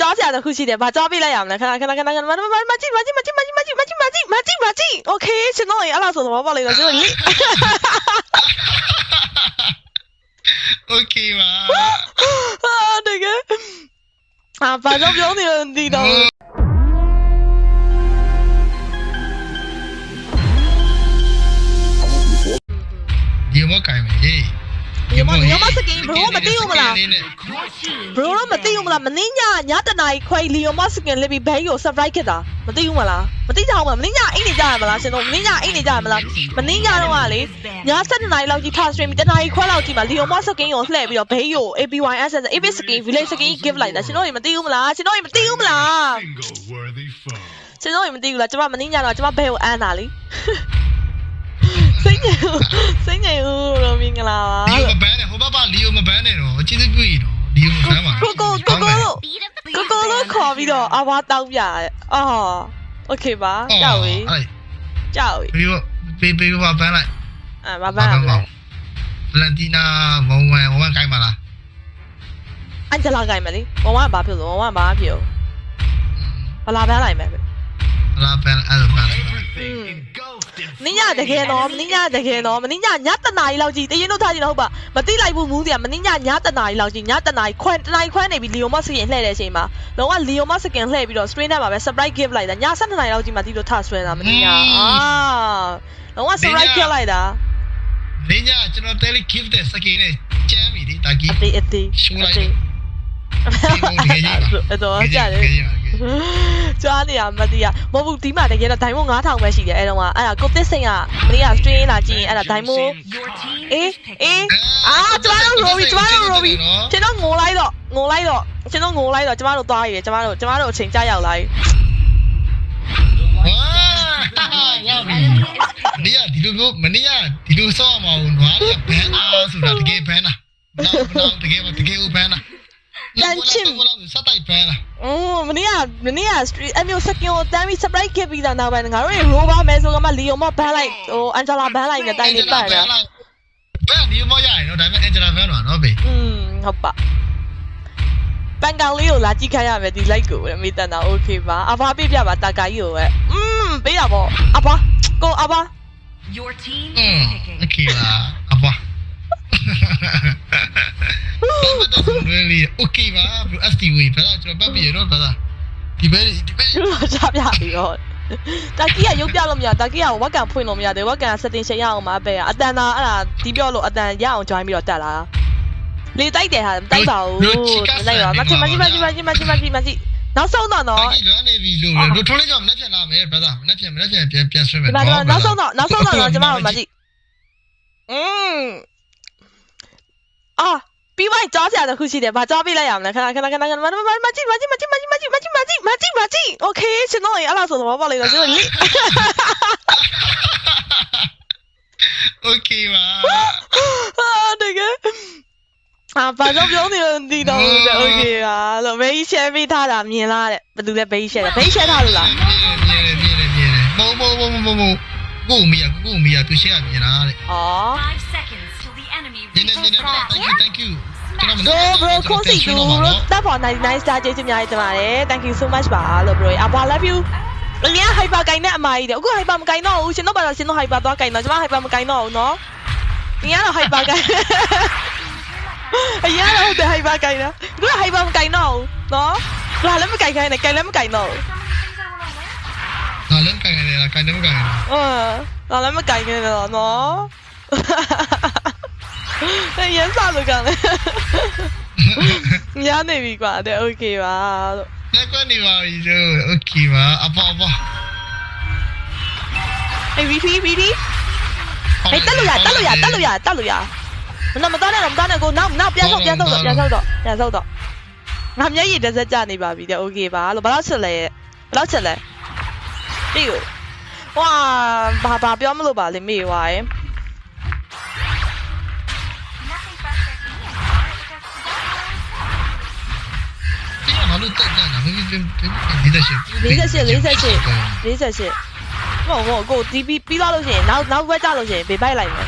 ကြောပြတခုရှိတယ်။ဘာကြောပြလိုက်ရမလဲ။ခဏခဏခဏခဏမမမကြည့်မကြည့်မကြည့်မကြည့်မကြည့်မကြည့်မကြည့်မကြည့်မကြည့်။ Okay ကျွန်တော်ရေအဲ့လားဆိုသဘောပေါက်လိုက်တော့ကျွန်တော်လေ။ Okay ပါ။အာတကယ်။အာဘာကြောင့်ပြောနေလဲဒီတော့ဒီမကိုင်မကြီး ဟေးဒီမဒီမစကင်ဘရိုမသိဘူးမလားဘရိုတော့မသိဘူးမလားမင်းညညတနာကြီးခွဲလီယိုမစကင်လေးပြီးဘဲကို surprise ခဲ့တာမသိဘူးမလားမသိကြဘူးမလားမင်းညအိတ်နေကြရမလားရှင်တို့မင်းညအိတ်နေကြရမလားမင်းညတော့ကလေည7နာရီလောက်ကြီးထား stream တနာရီခွဲလောက်ကြီးမှာလီယိုမစကင်ကိုလှည့်ပြီးတော့ဘဲကို APYS AB skin village skin give လိုက်တာရှင်တို့မသိဘူးမလားရှင်တို့မသိဘူးမလား Single worthy foe. ရှင်တို့မသိဘူးလားကျမမင်းညတော့ကျမဘဲကိုအမ်းတာလေ စိတ်ညစ်စိတ်ညစ်ဦးလို့မင်္ဂလာပါ လီယိုမဘန်းနဲ့ဟိုဘက်ပါလီယိုမဘန်းနဲ့တော့ကျေးဇူးပြုရတော့လီယိုမဘန်းပါ ကိုကိုကိုကိုလို့ကိုကိုလို့ခေါ်ပြီးတော့အဝါတောင်းပြရဲအော်โอเคပါကြောက်ဝေး အဲ့ ကြောက်ဝေး ပြီးတော့ပေးပေးပါဘန်းလိုက် အဲမပန်းရမလဲ ဗလန်တီနာဝမ်ဝမ်ဝမ်ကိုင်ပါလား အန်ဂျလာကိုင်မလေးဝဝဘာဖြစ်လို့ဝဝဘာဖြစ်လို့ဘလာပန်းလိုက်မယ် လာဘန်းအဲ့လိုဘန်းလိုက် Everything Mm. engulfed in နင်းညတကယ်တော့မင်းညတကယ်တော့မင်းညညတနာရီလောက်ကြီးတရင်တို့ထားကြည့်တော့ဟုတ်ပါမသိလိုက်ဘူးမူးတယ်မင်းညညတနာရီလောက်ကြီးညတနာရီခွန်းတနာရီခွန်းနေပြီးလီယိုမစကင်လှည့်တဲ့အချိန်မှာလုံးဝလီယိုမစကင်လှည့်ပြီးတော့ screen ထဲမှာပဲ surprise give လိုက်တာည7နာရီလောက်ကြီးမှဒီလိုထဆွဲတာမင်းညအာလုံးဝ surprise give လိုက်တာလင်းညကျွန်တော် tele give တဲ့စကင်းနဲ့ကျမ်းပြီဒီတာကြီးအသေးအသေးရှိုးလိုက်အသေးအဲ့တော့ကြားတယ် ကြားနေရမသိရမဟုတ်ဘူးဒီမှာတကယ်တော့ဒိုင်မို့9000ပဲရှိတယ်အဲ့တော့ကအဲ့ဒါကိုသစ်စိန်ကမနေ့က stream လာကြည့်ရင်အဲ့ဒါဒိုင်မို့ Your team အေး is picked. အေးအာကျမတို့ Robi ကျမတို့ Robi ကျွန်တော်ငိုလိုက်တော့ငိုလိုက်တော့ကျွန်တော်ငိုလိုက်တော့ကျမတို့သွားရည်ကျမတို့ကျမတို့အချိန်ကြာရောက်လာပြီဝါနေရဒီလိုမျိုးမနေရဒီလိုဆော့မှာဘူးနွားဘန်းအားဆိုတာတကယ်ဘန်းလားနောက်နောက်တကယ်တကယ်ဘန်းလား စတိုက်ဘန်းလား อืมမနေ့ကမနေ့က stream အမျိုးစကင်ကိုတမ်းပြီး surprise ခဲ့ပြီးတော့နောက်ပိုင်းငါတို့ရေ rover မဲဆိုကမှ Leo မဘန်းလိုက်ဟို Angela ဘန်းလိုက်နဲ့တိုင်နေပတ်တာ ဘန်းဒီမရရင်တော့ဒါပေမဲ့ Angela ဘန်းတော့နော်ဘေး อืมဟုတ်ပါပန်ကောင်လေးကိုလာကြည့်ခိုင်းရမယ်ဒီ like ကိုပဲမေးတန်တာ okay ပါအဘပြပြပါတာကာကြီးကိုပဲอืมပေးတာပေါ့အဘကိုအဘ Your team อืม is picking. โอเคပါအပွားဘာမှတော့ really okay ပါ STV ဘာသာကျွန်တော်ပတ်ပြရတော့ဘာသာဒီဘက်ဒီဘက်သူတို့ချပြပြီးတော့တာကီကရုပ်ပြလို့မရတာကီကဝက်ကန်ဖွင့်လို့မရတယ်ဝက်ကန် setting ချိန်ရအောင်မပဲအတန်သာအဲ့ဒါဒီပြောလို့အတန်ရအောင် join ပြီးတော့တက်လာလေတိုက်တယ်ဟာမတိုက်ပါဘူးလိုက်ပါမချင်မချင်မချင်မချင်မချင်မချင်မချင်နောက်ဆုံးတော့နော်ဒီလွမ်းနေပြီလို့လို့ထိုးလေးကြောင့်မနှက်ပြန်လာမယ်ဘာသာမနှက်ပြန်မနှက်ပြန်ပြန်ပြန်ဆွဲမယ်ဒီမှာတော့နောက်ဆုံးတော့နောက်ဆုံးတော့ကျမတို့မကြည့်อืมအာ ပြီးမှကြောပြတစ်ခုရှိတယ်ဘာကြောပြလိုက်ရမလဲခဏခဏခဏခဏမမမကြည့်မကြည့်မကြည့်မကြည့်မကြည့်မကြည့်မကြည့်မကြည့်မကြည့် okay ရှင်တော့အဲ့လားဆိုတော့ဘာလဲတော့ရှင်တော့ okay ပါအာတကယ်အာဘာကြောင့်ပြောနေလို့ဒီတော့လဲ okay ပါလို့ဘေး share ပေးထားတာမြင်လားတဲ့ဘယ်သူလဲဘေး share ဘေး share ထားလို့လားမြင်တယ်မြင်တယ်မြင်တယ်မုံမုံမုံမုံမုံကိုမီယာကိုမီယာသူ share မြင်လားတဲ့အော် rồi dạ. dạ. dạ, bro không gì đủ đã bỏ này nice ra chơi chung nhau cho mà đấy. Thank you so much bà. Love rồi. À, I love you. Nia hai ba cái nè mày. Đấy, cũng hai ba một cái xin nó bao xin nó hai ba đó cái nó, chứ mà hai ba một cái nó. Nó. Nia là hai ba cái. Nia là không hai ba cái nữa, cũng hai ba một cái nó. Cái này, cái lấy một cái nó. Là lấy cái này cái lấy một cái. Ờ, là lấy cái này là nó. 哎，颜啥都干了。你家那边管的 OK 吧？那管你吧，你就 OK 吧？阿爸阿爸。哎，VT VT。哎，大路呀，大路呀，大路呀，大路呀。那么当然，我们当然够，那那别走，别走的，别走的，别走的。俺们一直在家里吧，比较 OK 吧？老不老吃嘞，不老吃嘞。哎呦，哇，爸爸不要么了吧？你没有哎。 က်လဲဘယ်တော့ချက်လဲပြီကိုဝါဘာဘာပြောမလို့ပါလေမေးွားရင်ဒီကဘာလို့တက်တာလဲမင်းဒီတက်ရှိ48 48 48မဟုတ်ဘူးကိုဒီပြီးပြီးသွားလို့ရှိရင်နောက်နောက်ဘက်ကြလို့ရှိရင်ဘေးပိုက်လိုက်မယ်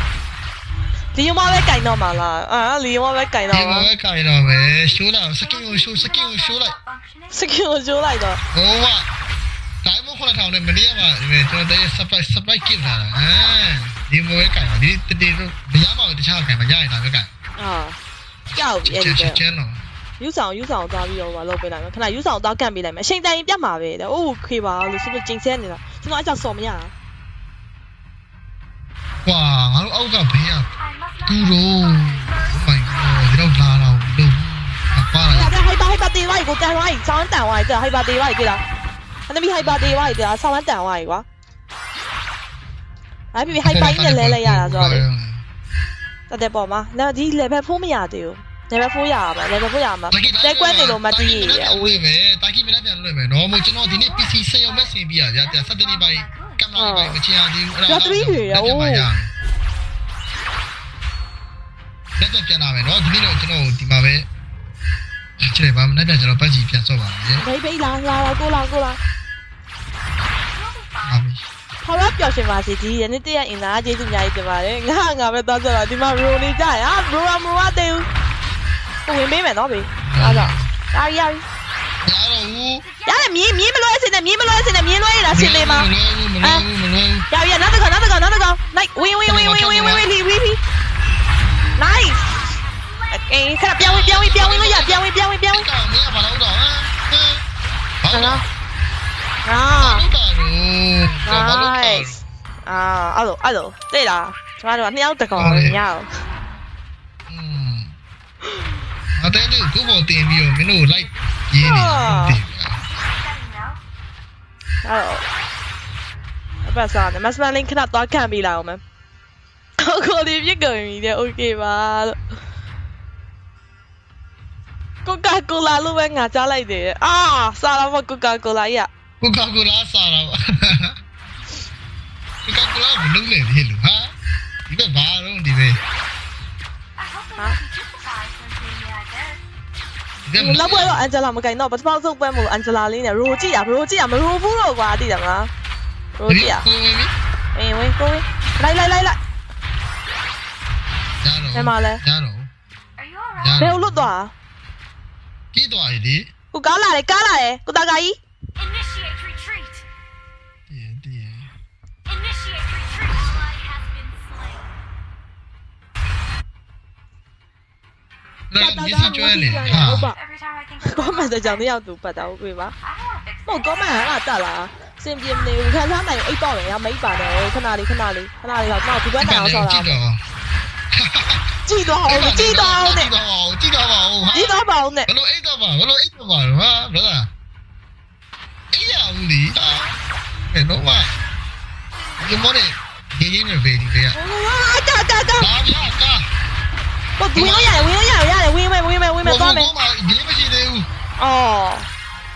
ဒီယမပဲကင်တော့မှာလားအာလီယမပဲကင်ဒီတော့မှာမှာပဲခိုင်တော့မယ်ရှိုးလာစကင်ကိုရှိုးစကင်ကိုရှိုးလိုက်စကင်ကိုကျိုးလိုက်တော့ဟိုကတိုင်းမခွန်းထောင်နဲ့မနေ့ကမှဒီကျွန်တော်တဲ့ surprise surprise gift လာတာအဲဒီမိုးပဲခိုင်ပါဒီတတိတော့မရပါဘူးတခြားခိုင်မရရင်ဒါပဲခိုင်အာကြောက်ပြီအဲ့ဒီချပဲက်ချန်တော့ ယူဆောင်ယူဆောင်သွားပြီးတော့မလုပ်ပေးလိုက်မယ်ခဏယူဆောင်သွားကန့်ပေးလိုက်မယ်အချိန်တိုင်းပြတ်မှာပဲတဲ့အိုးခေပါလို့ဆိုပြီးကျင်ဆဲနေတာကျွန်တော်အကြောက်စော်မရတာကွာငါတို့အောက်ကဘေးကကူရော Oh my god ဒီတော့လာတော့လို့ပါလာအဲ့ဒါဟိုက်ပါဟိုက်ပါတေးဝိုင်းကိုတန်ဝိုင်းဆောင်းတန်ဝိုင်းတဲ့ဟိုက်ပါတေးဝိုင်းကြည့်လားအနမီဟိုက်ပါတေးဝိုင်းတဲ့ဆောင်းတန်ဝိုင်းကွာအဲ့ပြီဟိုက်ပါကြီးနဲ့လဲလဲရတာဆိုတော့လေတက်တဲ့ပေါ်မှာနော်ဒီ level 4မရသေးဘူး level 4ရပါမယ် level 4ရမှာတဲကွက်နေလို့မတီးရအဝေးမယ်တာကီမင်းပြန်လွှဲမယ်နော်မို့ကျွန်တော်ဒီနေ့ PC စင်ရုံမဲ့ဆင်ပြရကြတယ်စက်တင်နေပိုင်းကင်မရာပိုင်းမချင်ရသေးဘူးလက်တော့ပြန်လာမယ်နော်ဒီနေ့တော့ကျွန်တော်ဒီမှာပဲချစ်တယ်ဗာမနေ့ပြန်ကျွန်တော်ပတ်စီပြန်ဆော့ပါမယ်ဘေးဘေးလာလာလာကိုလာကိုလာအားမီဟောရပျော်ရွှင်ပါစေဒီယနေ့တည့်ရအင်သားကျေးဇူးအများကြီးတင်ပါတယ်ငါငါပဲသွားကြတော့ဒီမှာရိုနေကြရဟာဘရိုမရိုတေး ကိုဝင်ပေးမယ်နော်ဘေးအားကြောင့်ဒါရီရပြီရတော့ဘူးရတယ်မြင်းမြင်းမလွဲစင်နဲ့မြင်းမလွဲစင်နဲ့မြင်းလွဲရတာရှင်းလေးမှာမလွယ်ဘူးမလွယ်ဘူးမလွယ်ဘူးရပြီနောက်တစ်ခါနောက်တစ်ခါနောက်တစ်ခါ like win win win win win win win လီဝီဖီ nice အေးခါပြောင်းဝင်ပြောင်းဝင်ပြောင်းဝင်လို့ရပြောင်းဝင်ပြောင်းဝင်ပြောင်းဝင်ကမင်းကဘာလို့တော့ဟမ်ဘာလို့ဟာဘာလို့တော့ဘာလို့ nice အာအဲ့လိုအဲ့လိုသိလားကျမတို့ကနှစ်ယောက်တကောင်ညအောင် อืม အတဲလေးကိုပေါ်တင်ပြီးတော့မင်းတို့ like ရင်းနေတယ်အဲ့တော့အပတ်စားနေမစပန်လင်းခဏသွားခံပြီးလာအောင်မယ်ကိုလေးပြစ်ကုန်ပြီတဲ့ okay ပါလို့ကိုကာကိုလာလို့ပဲငါကြားလိုက်တယ်အာစားတော့မကိုကာကိုလာကြီးကိုကာကိုလာစားတော့ကိုကာကိုလာဘလုံးလေဒီလူဟာဒီဘက်ဘာတော့ဒီဘက်က လောက်ပွဲတော့အန်ဂျလာမကင်တော့ပထမဆုံးပွဲမို့အန်ဂျလာလေးနဲ့ရိုကြည့်ရရိုကြည့်ရမရိုဘူးတော့ကွာသိတယ်မလားရိုကြည့်ရကိုဝင်ပြီအေးဝင်ကိုဝင်လိုက်လိုက်လိုက်လိုက်ရတော့ဘယ်မှာလဲရတော့ Are you alright? ဘယ်လိုလွတ်သွားကြီးသွားပြီလေကိုကားလာတယ်ကားလာတယ်ကိုတာကာကြီး လာမြစီကျွဲလေဟာဟုတ်ပါ Every time I think ကောမန့်တဲ့ကြောင့်တယောက်သူပတ်တာဟုတ်ပြီပါ I want to fix ဟုတ်ကောမန့်ကတက်လာစင်ပြင်းနေဘူးခံစားနိုင်အိတ်တော့တယ်ရမိတ်ပါနဲ့ခဏလေးခဏလေးခဏလေးတော့တော့ဒီဘက်တိုင်အောင်ဆောက်တာကြည့်တော့ကြည့်တော့အောင်ကြည့်တော့အောင်နဲ့ကြည့်တော့ကြည့်တော့ပါဦးဟာကြည့်တော့ပါအောင်နဲ့ဘလို့အိတ်တော့ပါဘလို့အိတ်တော့ပါဟာဘရဒါအေးရဦးလီဟာဘယ်တော့မှဒီမော်နေဒီရင်းနေပဲဒီကရအာကာကာကာလာပြကာ ဟိုဝင်လို့ရတယ်ဝင်လို့ရတယ်ရတယ်ဝင်မယ်ဝင်မယ်ဝင်မယ်သွားမယ်ဘာမှဒီမရှိသေးဘူးအော်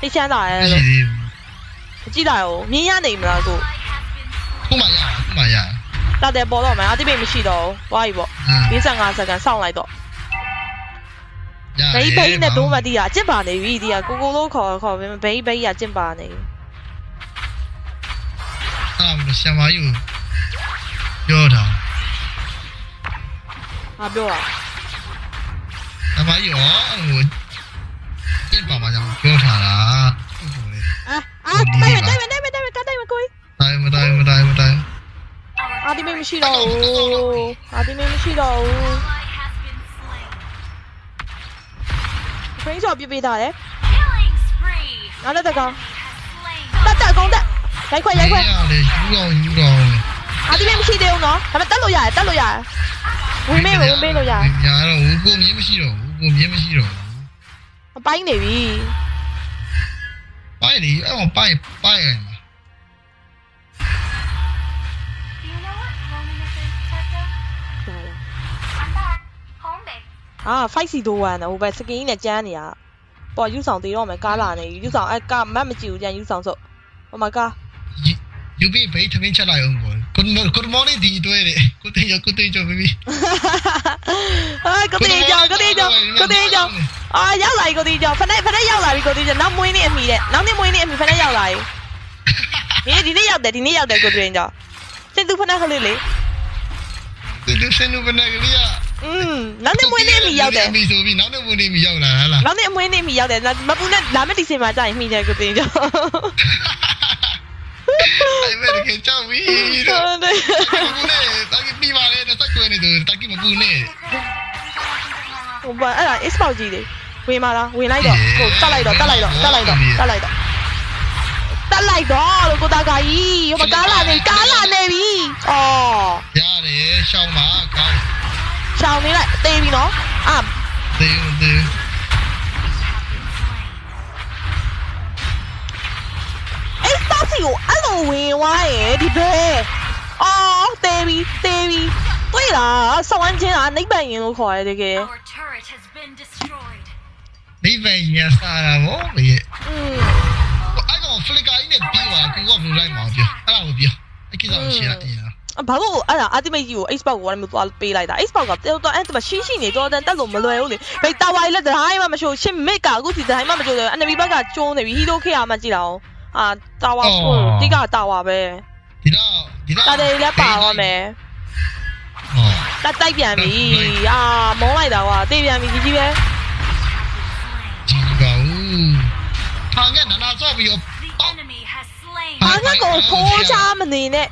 သိချမ်းသာရဲမရှိလို့သေးဘူးကြည့်တာရောမြင်းရနေမလားကိုခုမှရခုမှရတက်တယ်ပေါ်တော့မယ်အတိပိတ်မရှိတော့ဘူးသွားပြီပေါ့55စက္ကန့်စောင့်လိုက်တော့ဘိဘိနဲ့တိုးမတီးတာအကျင့်ပါနေပြီဒီကကိုကိုလို့ခေါ်ခေါ်ဘိဘိဘိကအကျင့်ပါနေပြီအဲ့ဒါမလို့ဆံမယူပြောတာဟာပြောတာဆံ မယူဟိုအင်းပါမှာကြောင့်ပြောထားတာဟုတ်ပါလေအာအာတိုင်မယ်တိုင်မယ်တိုင်မယ်တိုင်မယ်တိုင်မယ်ကိုကြီးတိုင်းမတိုင်းမတိုင်းမတိုင်းအာဒီမေမရှိတော့ဘူးအာဒီမေမရှိတော့ဘူး Ally has been slain. ခရင်းဆော့ပြပေးထားတယ် Killing spree. နောက်လည်းတကောင် Slain. တက်တက်ကုန်းတက်ရိုက်ခွက်ရိုက်ခွက်ရတယ်ယူတော့ယူတော့အာဒီမေမရှိသေးဘူးနော်ဒါပေမဲ့တက်လို့ရတယ်တက်လို့ရတယ်ဝင်မေးဝင်မေးလို့ရတယ်ညာတော့ဟိုကိုမြင်းမရှိတော့ဘူး ကိုမြင်းမရှိတော့အပိုင်းနေပြီပိုင်းလေအဲ့ပိုင်းပိုင်းရမှာ Do you know what loneliness is, Tessa? I'm back. Home base. အာ5စီတိုး1နော်ဟိုဘက်စကင်းနဲ့ကျန်းနေတာပေါ်ယူဆောင်သေးတော့မယ်ကားလာနေယူဆောင်အဲကားမတ်မကြည့်ဘူးကျန်ယူဆောင်စို့ဟိုမှာကားယူပြီးဘေးထမင်းချက်လိုက်အောင်ကို Good, good morning, di itu ini. Kutu hijau, kutu hijau, baby. Ah, kutu hijau, kutu hijau, kutu hijau. Ah, yau lagi kutu hijau. Pernah, pernah yau lagi kutu hijau. Nam mui ni emi deh. Nam ni mui ni emi pernah yau lagi. Ini di ni yau deh, di ni yau deh kutu hijau. Sendu pernah kali le. Sendu sendu pernah kali ya. Hmm, nam ni mui ni emi yau deh. Emi tu bi, nam ni mui ni emi yau lah lah. Nam ni mui ni emi yau deh. Nah, mabu ni, lama di sini macam emi deh kutu hijau. Ay, pero que chavito. Pune, taki piba le, no saco en esto, taki me pune. ဟိုဘာအဲ့ဒါ is ပေါက်ကြီးလေဝင်ပါလားဝင်လိုက်တော့ဟိုတက်လိုက်တော့တက်လိုက်တော့တက်လိုက်တော့တက်လိုက်တော့တက်လိုက်တော့လို့ကိုသားကကြီးဟိုမကားလာနေကားလာနေပြီဩရတယ်ရှောင်းပါကောင်းရှောင်းနေလိုက်တေးပြီနော်အာတေးတေး X box ကိုအဲ့လိုဝင်သွားရင်ဒီဘဲအော်တေးပြီတေးပြီတွေ့လားဆောင်းချင်းကနိဗ္ဗာန်ရင်လို့ခေါ်ရတယ်တကယ် Our turret has been destroyed. ဒီဗန်ညာစားတာဗောလေอืมအဲ့ကောင်ဖလစ်ကာကြီးနဲ့ပြီးသွားကိုကဘလူးလိုက်မှာပြောအဲ့ဒါကိုပြောအကိစ္စကိုရှင်းလိုက်ရင်ဘာလို့အဲ့ဒါ ultimate ကြီးကို Xbox ကိုလည်းမသွားပေးလိုက်တာ Xbox ကတော်တော်အဲ့ဒါရှိရှိနေတော်တော်တက်လို့မလွယ်ဘူးလေဘယ်တာဝါကြီးလက်ဒိုင်းမှမရှိဘူးရှစ်မစ်ကအခုစီဒိုင်းမှမကြိုးတယ် enemy ဘက်ကကျုံးနေပြီ hero ခေတ်ကမှကြည့်တာအောင် အာတာဝါကိုတိကတာဝါပဲဒီတော့ဒီတော့တာတယ်လည်းပါသွားမယ်ဟောတက်တိုက်ပြန်ပြီအာမုန်းလိုက်တာကွာတေးပြန်ပြီကြီးကြီးပဲဒီကောင်ထားငဲ့နာနာဆော့ပြီးတော့ The enemy has slain. ဘာငါကိုခိုးချမနေနဲ့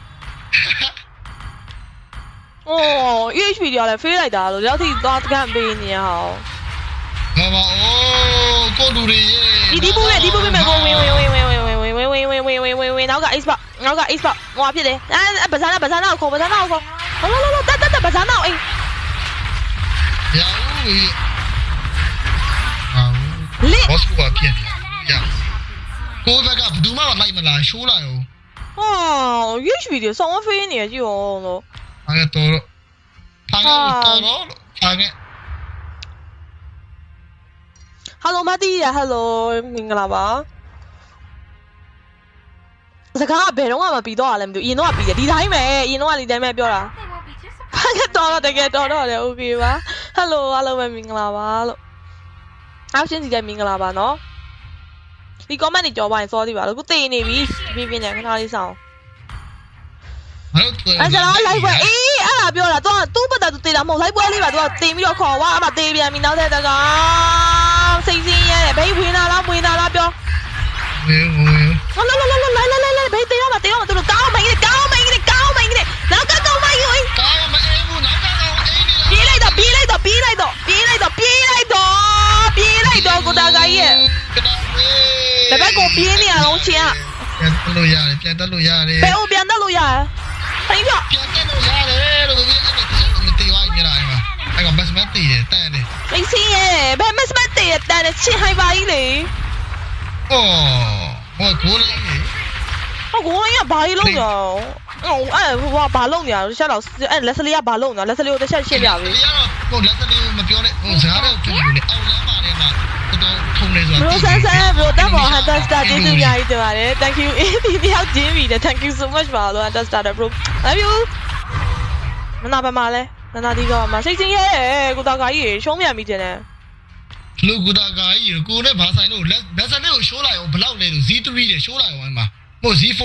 အော် UHP တွေကလည်းဖေးလိုက်တာလို့ရောက်ထိသွားတကန့်ပေးနေရအောင်ဘာပါအိုးကိုလူတွေရဲ့ဒီဒီပူမဲ့ဒီပူမဲ့ကိုဝင်ဝင်ဝင်ဝင်ဝင်ဝင် နောက်က X box နောက်က X box ဟိုဖြစ်တယ်အဲဘာသာနာဘာသာနာကိုခေါ်ဘာသာနာကိုခေါ်ဟလာလာလာတက်တက်တက်ဘာသာနာအိမ်ရာဦးဟာလစ်ဘောစကူကပြင်းနေရကိုဘက်ကဘယ်သူမှမလိုက်မလားရှိုးလာရောဟော UHP တွေဆောင်းဖေးနေရကြည့်အောင်လို့အားရတော့ထားငဲ့တော်တော့ထားငဲ့ Hello မတီးရ Hello မင်္ဂလာပါ စကားကဘယ်တော့မှမပြီးတော့ရလဲမသိဘူးရင်တော့ကပြီးတယ်ဒီတိုင်းပဲရင်တော့ကဒီတိုင်းပဲပြောတာဘာကတော်တော့တကယ်တော်တော့တယ် okay ပါ hello အားလုံးပဲမင်္ဂလာပါလို့ option စီတိုင်းမင်္ဂလာပါနော်ဒီ comment တွေကြော်ပါရင် sorry ပါလို့ခုတည်နေပြီပြပြနေခဏလေးစောင်းအဲ့ဒါတော့ live ပဲအေးအဲ့ဒါပြောတာ तू သူ့ပတ်သက်သူတေးတာမဟုတ် live ပွဲလေးပါ तू တင်ပြီးတော့ခေါ်ဝါအမတေးပြန်ပြီနောက်ထပ်တကောင်စိတ်စင်းရဲတယ်ဘိဝင်လာလားဝင်လာလားပြောဝင်ဝင် ကြီးကောင်းမင်းကြီးကောင်းမင်းကြီးနောက်ကကောင်းမင်းကြီးကောင်းမအေးဘူးနောက်ကတော့အေးနေလားပြေးလိုက်တော့ပြေးလိုက်တော့ပြေးလိုက်တော့ပြေးလိုက်တော့ပြေးလိုက်တော့ပြေးလိုက်တော့ကိုတာကကြီးရဲ့တပတ်ကိုပြေးနေရအောင်ချင်းကပြန်တက်လို့ရတယ်ပြန်တက်လို့ရတယ်ဘယ်ကိုပြန်တက်လို့ရလဲဖိပြပြန်တက်လို့ရတယ်လို့ဒီအဲ့ဒါမတေးဝိုင်းနေတာအဲ့မှာအဲ့ကဘတ်မတ်တည်တယ်တန်တယ်မိစင်းရဲ့ဘယ်မစမတ်တည်တန်တဲ့ချင်းဟိုင်ပါကြီးလေအော် ဟောကိုလေးဟုတ်ကိုရဘာကြီးလုံးရောဟိုအဲ့ဟိုဘာလုံးနေရလဲချက်တော့အဲ့လက်စလေးကဘာလုံးနေလက်စလေးကိုတစ်ချက်ရှင်းပြပြီဒီကတော့ကိုလက်စလေးမပြောနဲ့ဟိုစကားတော့ကြည့်လို့လေအောက်လမ်းပါနေမှာတော်ထုံနေဆိုတာဘရိုဆန်ဆန်ဘရိုတက်ပေါ်ဟန်တာစတာကျေးဇူးအများကြီးတင်ပါတယ် thank you အေးဒီတယောက်ချင်းပြီတဲ့ thank you so much ပါလို့ဟန်တာစတာတဲ့ bro love you မနာပါမလဲနနာဒီကမစိတ်ချင်းရဲ့ကိုတာကကြီးရှုံးမြန်ပြီတင်တယ် လူကူတာကာကြီးကိုနဲ့ဘာဆိုင်လို့လက်လက်စလေးကိုရှိုးလိုက်အောင်ဘလောက်လဲလို့ Z3 တဲ့ရှိုးလိုက်အောင်မှာဟို Z4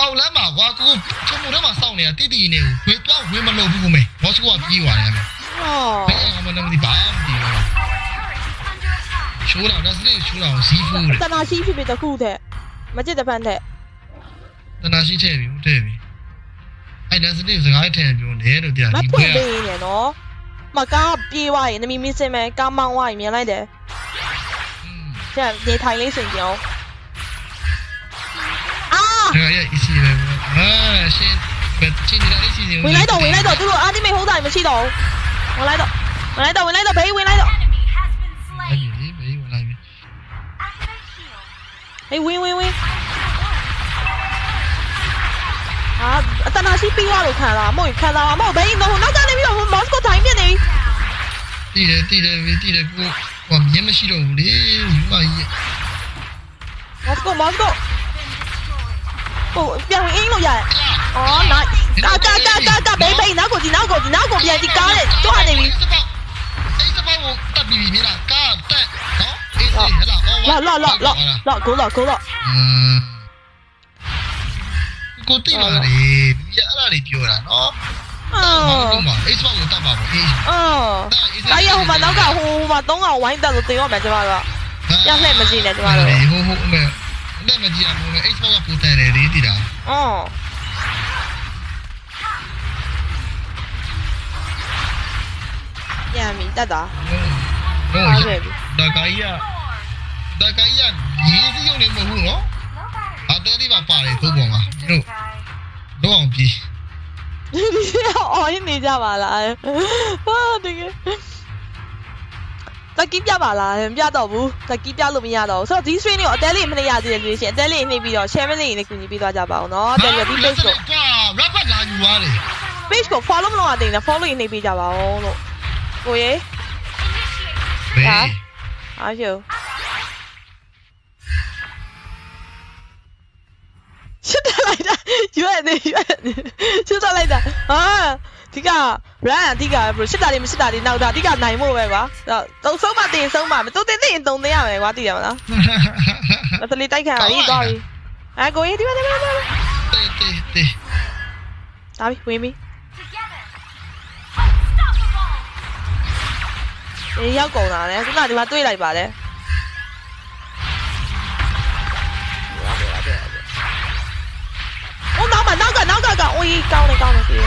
အောက်လမ်းမှာကွာကိုချုံမှုထဲမှာစောင့်နေတာတိတိနေကိုဝေတော့ဝေမလို့ဘူးကိုမေဘောစကွာပြေးသွားတယ်ဟောဘယ်အောင်မနမဒီဘာမဒီဘူးရှိုးလာလက်စလေးရှိုးလာအောင် Z4 တဲ့တနာရှိဖြစ်ဖြစ်တခုတဲ့မကြည့်တဲ့ဖန်တဲ့တနာရှိထဲပြီဟုတ်တယ်ပြီအဲ့လက်စလေးစကားထဲပြောနေလို့တရားမဒီဖွဘွဲင့်ပေးနေနော်မကားပြေးသွားရင်နမီမင်းစင်မဲကားမောင်းသွားရင်မြင်လိုက်တယ်ကျန်နေထိုင်လေးစင်ကြအောင်အာဒါရအစီပဲဟာရှင်ဘယ်ချင်းနေတာအစီနေ 妈嘎逼哇！那明明是没，刚忙哇！原来的，这样你太领先了。啊！回来到，回来到，对不？啊，你没好在，没吃到。我来到，我来到，我来到，赔回来到。哎，赔回来。哎，喂喂喂。 အာအတနာရှိပြီးသွားလို့ခံလာမဟုတ်ခံလာမဟုတ်ဘေးတော့နောက်ကနေပြီးတော့မော်စကိုတိုင်းပြနေပြီတည်တယ်တည်တယ်တည်တယ်ကိုဟိုမြင်မရှိတော့ဘူးလေယူမကြီးမော်စကိုမော်စကိုဟိုပြန်ဝင်အင်းလို့ရတယ်အော်နိုင်ကာကာကာကာကာဘေးဘေးနောက်ကိုဒီနောက်ကိုဒီနောက်ကိုပြန်ဒီကားနဲ့တွားနေပြီအဲ့စပောကိုတပ်ပြီးပြီမလားကာတက်နော်အေးဟဲ့လားလော့လော့လော့လော့လော့ကိုလော့ကိုလော့อืม ကိုသိပါတယ်ပြအဲ့ဒါတွေပြောတာနော်哦，哦，哎呀，我们那个，我们东个玩的都对我们这嘛个，要来么子呢？这嘛个。我我没，来么子啊？我们 Xbox 不带来的对啦。哦。呀，明大大。哦。大概呀，大概呀，你是用的么糊咯？ အော်ပြန်ပြီတက်တာဟုတ်ဟုတ်ဟုတ်ကဲ့ပြီဒါကိုင်းရဒါကိုင်းရရေးစီးရုံနေမဟုတ်ဘူးနော် No battery. အတဲလေးပါပါတယ်ကိုပေါ်မှာတို့ Guys. တော့အောင်ပြီဒီအော်ရင်းနေကြပါလားဟာတကယ်တက်ကီးပြပါလားမပြတော့ဘူးတက်ကီးပြလို့မရတော့ဘူးဆိုတော့ဒီ stream ကိုအတဲလေးမနေရသေးတယ်လို့ရှိရင်အတဲလေးနှိပ်ပြီးတော့ share မလေးနဲ့ကူညီပေးသွားကြပါအောင်နော်တက်ပြီးတော့ဒီ page ကိုကွာ rapper လာယူသွားတယ် page ကို follow မလုပ်ရသေးဘူးနော် follow နှိပ်ပေးကြပါအောင်လို့ကိုရေဘေးအားရှုရှစ်တက်လိုက်တာရွက် နေရွက်နေရှစ်တက်လိုက်တာဟာဒီက run အဓိကဘယ်ရှစ်တာလေးမရှစ်တာလေးနောက်တာအဓိကနိုင်ဖို့ပဲကွာတော့သုံးဆုံးမတင်ဆုံးမမသုံးတင်သိရင်သုံးသိရမယ်ကွာသိရမလားမသလေးတိုက်ခံရပြီသွားပြီအဲကိုကြီးဒီမှာဒီမှာဒီမှာတေးတေးတေးဒါပြီဝင်ပြီ Together. Unstoppable. ဒီရောက်ကုန်တာလေခုနကဒီမှာတွေ့လိုက်ပါလေဟို က်မှာနောက်ကနောက်ကကအိုးကြီးကောင်းတယ်ကောင်းတယ်ပြေး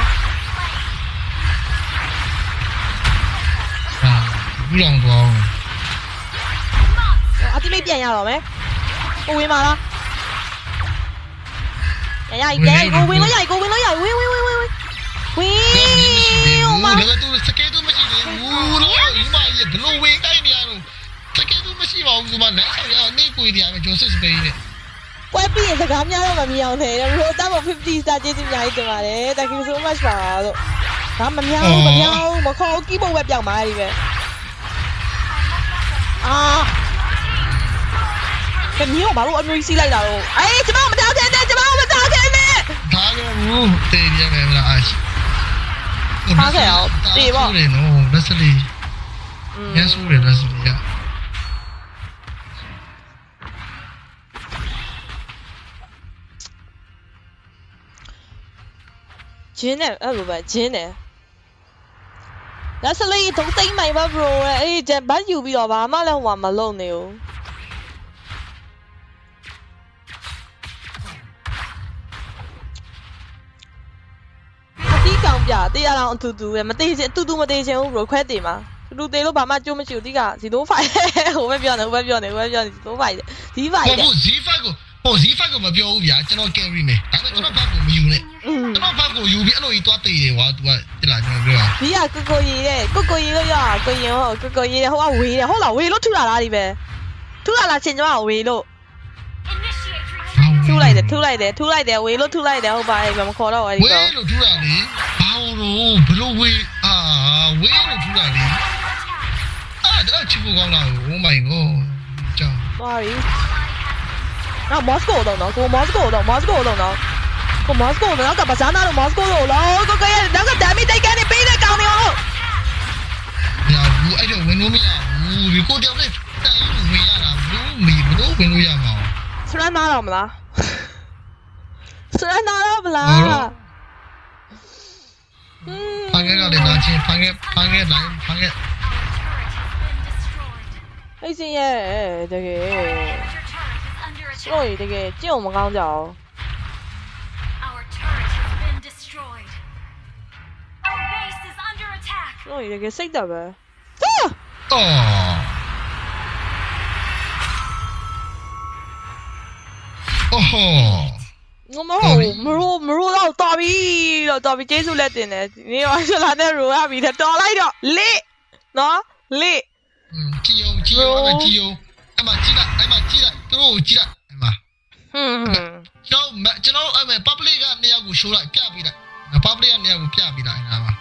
ဟာဘူးလောင်သွားအောင်အတိမိတ်ပြန်ရတော့မယ်ကိုဝင်ပါလားရရပြန်ရကိုဝင်လို့ရကိုဝင်လို့ရဝင်ဝင်ဝင်ဝင်ဝင်ဝင်ဘူးမဒါကသူစကေတူမရှိသေးဘူးလို့ဒီမှာရေဘလို့ဝင်တိုင်းနေရတော့စကေတူမရှိပါဘူးဆိုမှနိုင်ဆောင်ရနေကိုရမယ်ဂျိုစစ်စပိန်နဲ့ ပွဲပြီးရင်စကားများတော့မမြင်အောင်တယ်ဘလို့တမ50 star ကျေးဇူးအများကြီးတင်ပါတယ် thank you so much ပါလို့ဒါမများဘူးမများဘူးမခေါ်ကီးဘုတ်ပဲပြောင်းပါဒီပဲအာကမျိုးဘာလို့အမျိုးကြီးစီးလိုက်တာတော့အေးကျမမတောက်ခဲနဲ့ကျမမတောက်ခဲနဲ့ဒါကဘူးတေးရမယ်မလားအာရှိတယ်နော်လက်စလီရန်ဆူတယ်လက်စလီက ဂျင်းနဲ့အဲ့လိုပဲဂျင်းနဲ့လက်စလေးတုံးသိမ့်မိုင်ပါ bro ရဲ့အေးဂျန်ဘတ်ယူပြီးတော့ဘာမှလည်းဟိုမှာမလုပ်နေဘူးအတီးကောင်ပြတရားအောင်အတူတူပဲမသေးချင်အတူတူမသေးချင်ဘူး bro ခွဲတင်မှာတူတူသေးလို့ဘာမှကြိုးမရှိဘူးတီးကဇီလိုဖိုင်ဟိုပဲပြောနေဟိုပဲပြောနေဟိုပဲပြောနေဇီလိုဖိုင်ဒီဖိုင်ဟုတ်တဲ့ဘူး Z5 ကိုဟို Z5 ကိုမပြောဘူးဗျာကျွန်တော် carry မယ်ဒါပေမဲ့ကျွန်တော်ဘက်ကိုမယူနဲ့อืมကျွန် တော်ဘက်ကိုယူပြီးအဲ့လိုကြီးသွားတေးတယ်ကွာ तू ကတိလာကျွန်တော်ပြောတာဒီကကိုကိုရီတဲ့ကိုကိုရီလို့ရကိုရင်ဟောကိုကိုရီတဲ့ဟိုကဝေးတယ်ဟုတ်လားဝေးလို့ထူလာလားဒီပဲထူလာလားချင်းကျမကဝေးလို့ Initiate retreat. ထူလိုက်တယ်ထူလိုက်တယ်ထူလိုက်တယ်ဝေးလို့ထူလိုက်တယ်ဟုတ်ပါရဲ့မခေါ်တော့ဘူးဝေးအဲ့ဒီလို့ထူတာလေဘာလို့ဘလို့ဝေးအာဝေးလို့ထူတာလေအာဒါချစ်ဖို့ကောင်းလား Oh my god ကြောင်သွားပြီနောက်မော်စကိုတော့နော်ကိုမော်စကိုတော့မော်စကိုတော့နော် ကိုမော်စကိုတော့ကဘာသာနာတော့မော်စကိုတော့လောကိုကိုရဲ့နောက်ကဒမ်မီတိုက်ကနေပေးတဲ့ကောင်နေဟုတ်ညာဘူးအဲ့တော့ဝင်လို့မရဘူးဒီကိုတယောက်နဲ့တိုင်ဝင်ရတာဘူးမီဘလို့ဝင်လို့ရမှာဆရနာတော့မလားဆရနာတော့မလားဟုတ်တော့อืมဖန်ခဲ့ကလည်းလာချင်းဖန်ခဲ့ဖန်ခဲ့လိုက်ဖန်ခဲ့ Our turret has been destroyed. အိတ်စင်ရဲ့တကယ် Your turret is under ဆို attack. ရင်တကယ်ကြည့်အောင်မကောင်းကြအောင် attack. ဆိုရင်တကယ်စိတ်သက်ပဲဟာအော်အိုးဟောငမဟုတ်မရိုးမရိုးတော့တော်ပြီတော့တော်ပြီကျေးဇူးလက်တင်တယ်ဒီနေ့ရောရှလာနဲ့ရိုရပြီတဲ့တော်လိုက်တော့လေနော်လေကြည်အောင်ကြည်အောင်အဲ့ကြည်အောင်အဲ့မှာကြည်လိုက်အဲ့မှာကြည်လိုက်သူတို့ကိုကြည်လိုက်အဲ့မှာဟွန်းဟွန်းကျွန်တော်ကျွန်တော်အဲ့မှာ public ကနေရာကို show လိုက်ပြပေးလိုက် public ကနေရာကိုပြပေးလိုက်အဲ့ဒါမှာ